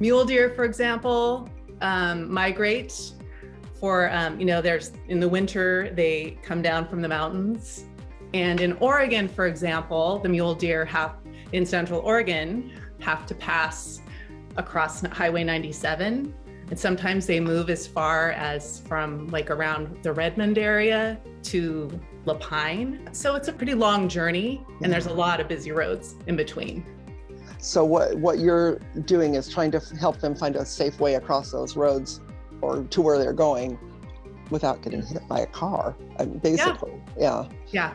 Mule deer, for example, um, migrate for, um, you know, there's in the winter, they come down from the mountains. And in Oregon, for example, the mule deer have in central Oregon have to pass across Highway 97. And sometimes they move as far as from like around the Redmond area to La Pine. So it's a pretty long journey and there's a lot of busy roads in between. So what, what you're doing is trying to help them find a safe way across those roads or to where they're going without getting mm-hmm. hit by a car, uh, basically. Yeah. Yeah.